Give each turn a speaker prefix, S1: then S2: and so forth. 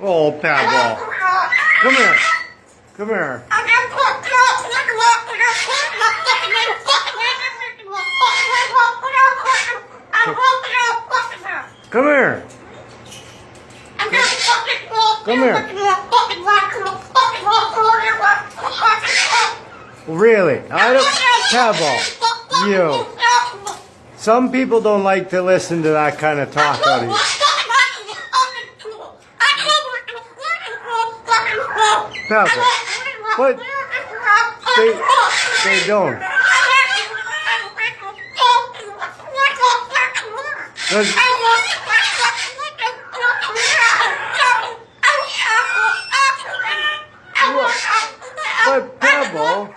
S1: Oh, Pablo. Come here. Come here. Come here. Come here. Really? I don't. Pablo you. Some people don't like to listen to that kind of talk out of you. Pebble. But they, they don't. Does, but Pebble,